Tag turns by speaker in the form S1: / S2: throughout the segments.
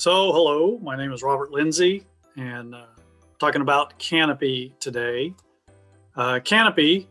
S1: So, hello, my name is Robert Lindsay, and uh, talking about Kanopy today. Uh, Kanopy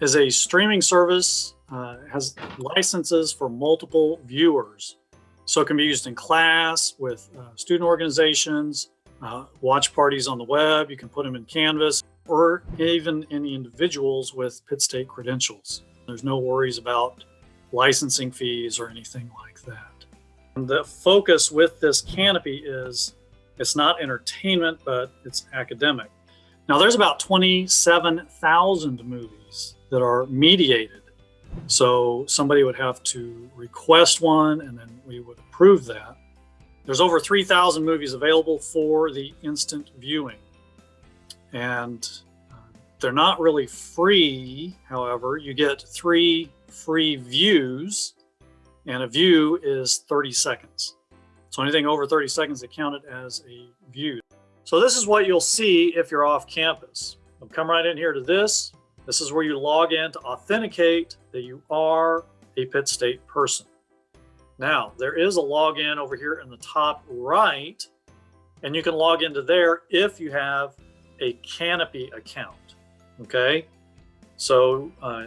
S1: is a streaming service, uh, has licenses for multiple viewers. So it can be used in class with uh, student organizations, uh, watch parties on the web, you can put them in Canvas, or even any individuals with Pitt State credentials. There's no worries about licensing fees or anything like that. The focus with this Kanopy is it's not entertainment, but it's academic. Now there's about 27,000 movies that are mediated. So somebody would have to request one and then we would approve that. There's over 3,000 movies available for the instant viewing. And uh, they're not really free. However, you get three free views and a view is 30 seconds. So anything over 30 seconds is counted as a view. So this is what you'll see if you're off campus. I'll come right in here to this. This is where you log in to authenticate that you are a Pitt State person. Now, there is a login over here in the top right, and you can log into there if you have a Kanopy account, okay? So uh,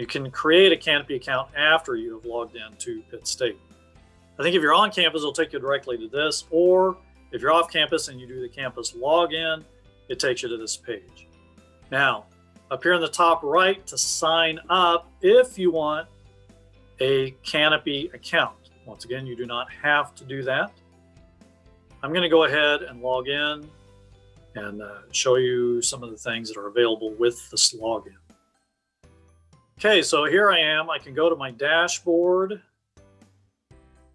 S1: you can create a Kanopy account after you have logged in to Pitt State. I think if you're on campus, it'll take you directly to this, or if you're off campus and you do the campus login, it takes you to this page. Now, up here in the top right to sign up if you want a Kanopy account. Once again, you do not have to do that. I'm going to go ahead and log in and uh, show you some of the things that are available with this login. Okay, so here I am. I can go to my dashboard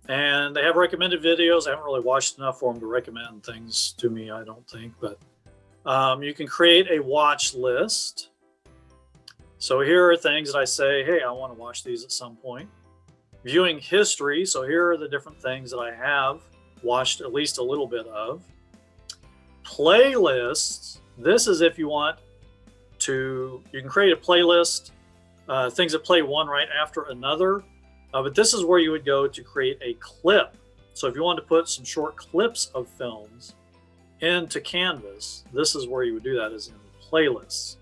S1: and they have recommended videos. I haven't really watched enough for them to recommend things to me, I don't think, but um, you can create a watch list. So here are things that I say, hey, I want to watch these at some point. Viewing history. So here are the different things that I have watched at least a little bit of. Playlists. This is if you want to, you can create a playlist uh, things that play one right after another. Uh, but this is where you would go to create a clip. So if you wanted to put some short clips of films into Canvas, this is where you would do that is in playlists.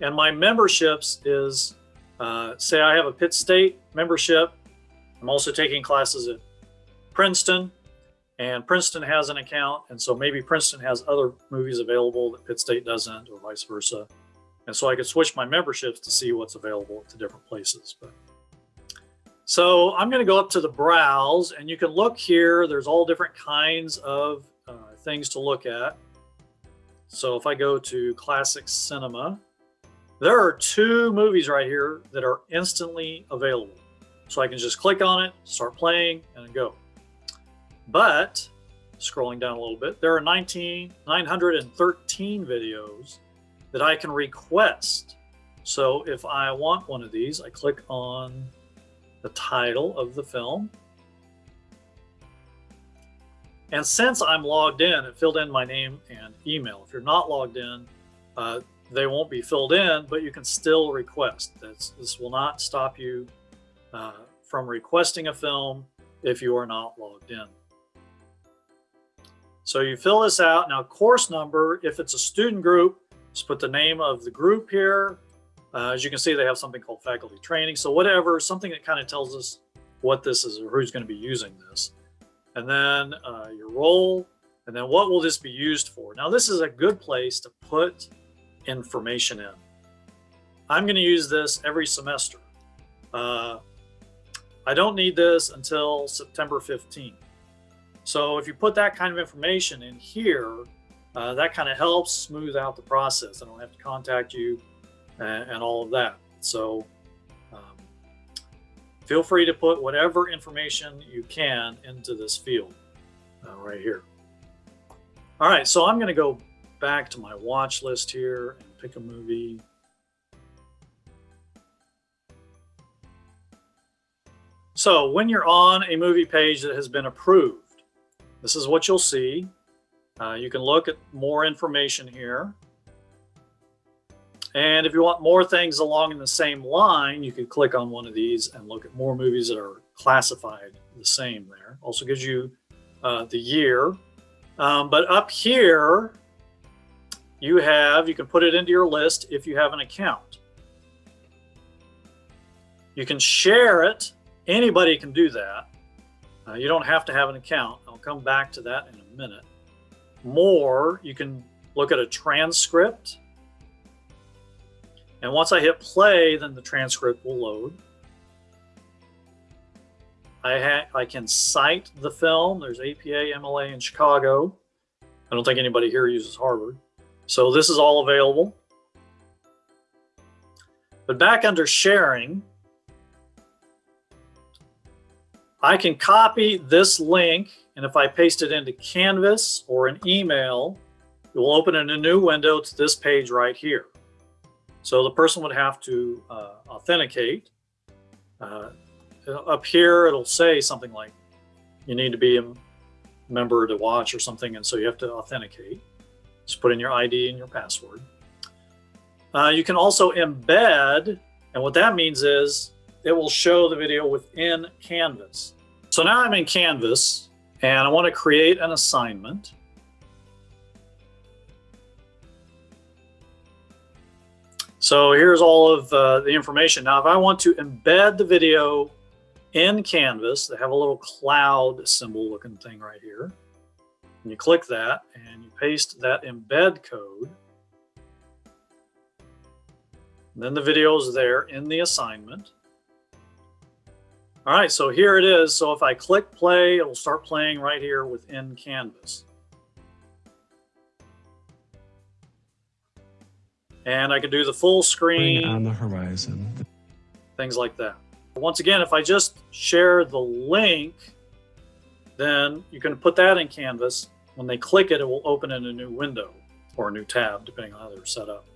S1: And my memberships is, uh, say I have a Pitt State membership. I'm also taking classes at Princeton and Princeton has an account. And so maybe Princeton has other movies available that Pitt State doesn't or vice versa. And so I could switch my memberships to see what's available to different places. But So I'm going to go up to the browse and you can look here. There's all different kinds of uh, things to look at. So if I go to classic cinema, there are two movies right here that are instantly available. So I can just click on it, start playing and go. But scrolling down a little bit, there are 19, 913 videos that I can request. So if I want one of these, I click on the title of the film. And since I'm logged in, it filled in my name and email. If you're not logged in, uh, they won't be filled in, but you can still request. This, this will not stop you uh, from requesting a film if you are not logged in. So you fill this out. Now course number, if it's a student group, just put the name of the group here. Uh, as you can see, they have something called faculty training. So whatever, something that kind of tells us what this is or who's going to be using this. And then uh, your role, and then what will this be used for? Now, this is a good place to put information in. I'm going to use this every semester. Uh, I don't need this until September 15th. So if you put that kind of information in here, uh, that kind of helps smooth out the process. I don't have to contact you and, and all of that. So um, feel free to put whatever information you can into this field uh, right here. All right, so I'm going to go back to my watch list here and pick a movie. So when you're on a movie page that has been approved, this is what you'll see. Uh, you can look at more information here. And if you want more things along in the same line, you can click on one of these and look at more movies that are classified the same there. Also gives you uh, the year. Um, but up here, you have, you can put it into your list if you have an account. You can share it. Anybody can do that. Uh, you don't have to have an account. I'll come back to that in a minute. More, you can look at a transcript. And once I hit play, then the transcript will load. I, I can cite the film. There's APA, MLA in Chicago. I don't think anybody here uses Harvard. So this is all available. But back under sharing, I can copy this link and if I paste it into Canvas or an email, it will open in a new window to this page right here. So the person would have to uh, authenticate. Uh, up here, it'll say something like, you need to be a member to watch or something. And so you have to authenticate. Just put in your ID and your password. Uh, you can also embed, and what that means is it will show the video within Canvas. So now I'm in Canvas and I want to create an assignment. So here's all of uh, the information. Now, if I want to embed the video in Canvas, they have a little cloud symbol looking thing right here. And you click that and you paste that embed code. And then the video is there in the assignment. All right, so here it is. So if I click play, it'll start playing right here within Canvas. And I can do the full screen.
S2: on the horizon.
S1: Things like that. Once again, if I just share the link, then you can put that in Canvas. When they click it, it will open in a new window or a new tab, depending on how they're set up.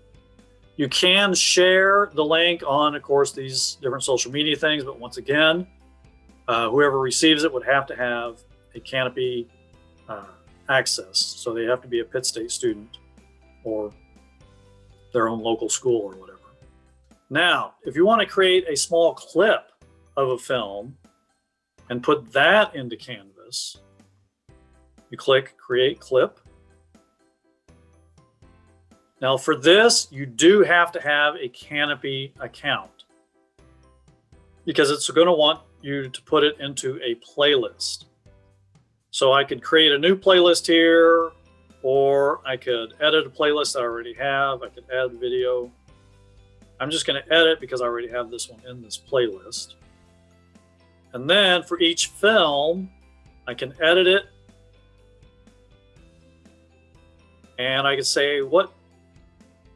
S1: You can share the link on, of course, these different social media things, but once again, uh, whoever receives it would have to have a Kanopy uh, access. So they have to be a Pitt State student or their own local school or whatever. Now, if you want to create a small clip of a film and put that into Canvas, you click Create Clip. Now for this, you do have to have a Kanopy account because it's going to want you to put it into a playlist. So I could create a new playlist here, or I could edit a playlist I already have. I could add video. I'm just going to edit because I already have this one in this playlist. And then for each film, I can edit it. And I can say what,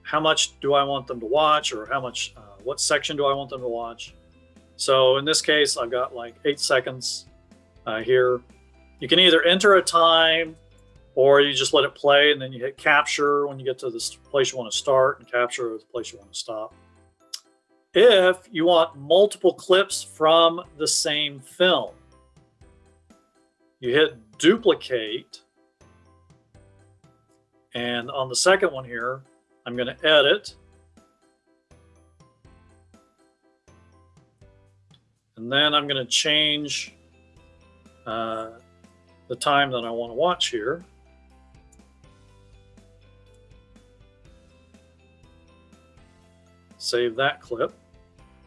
S1: how much do I want them to watch or how much, uh, what section do I want them to watch? So in this case, I've got like eight seconds uh, here. You can either enter a time or you just let it play and then you hit capture when you get to the place you want to start and capture the place you want to stop. If you want multiple clips from the same film, you hit duplicate. And on the second one here, I'm going to edit And then I'm going to change uh, the time that I want to watch here. Save that clip.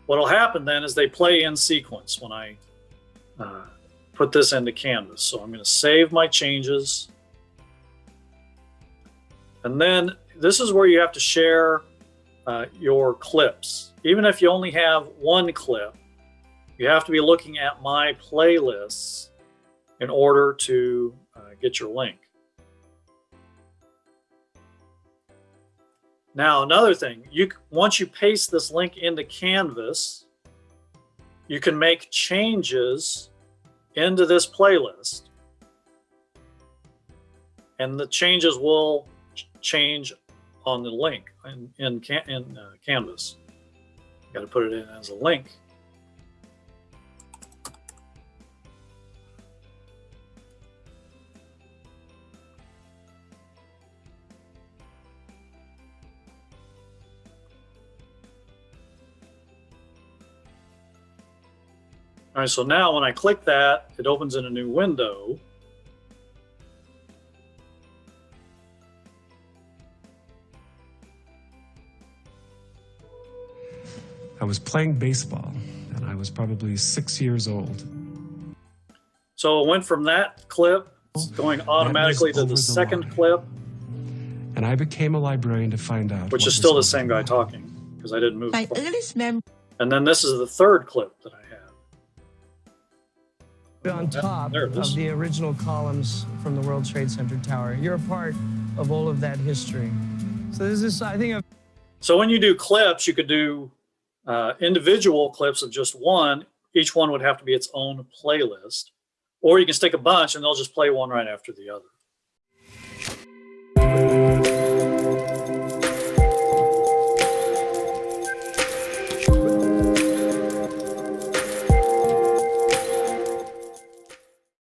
S1: What'll happen then is they play in sequence when I uh, put this into Canvas. So I'm going to save my changes. And then this is where you have to share uh, your clips. Even if you only have one clip, you have to be looking at my playlists in order to uh, get your link. Now, another thing, you once you paste this link into Canvas, you can make changes into this playlist. And the changes will change on the link in, in, in uh, Canvas. Got to put it in as a link. All right, so now when I click that, it opens in a new window.
S2: I was playing baseball and I was probably six years old.
S1: So it went from that clip going automatically to the,
S2: the
S1: second clip.
S2: And I became a librarian to find out.
S1: Which is still the same guy talking because I didn't move.
S3: My earliest memory.
S1: And then this is the third clip that I
S4: on top of the original columns from the World Trade Center tower. You're a part of all of that history. So this is, I think, a
S1: So when you do clips, you could do uh, individual clips of just one. Each one would have to be its own playlist, or you can stick a bunch and they'll just play one right after the other.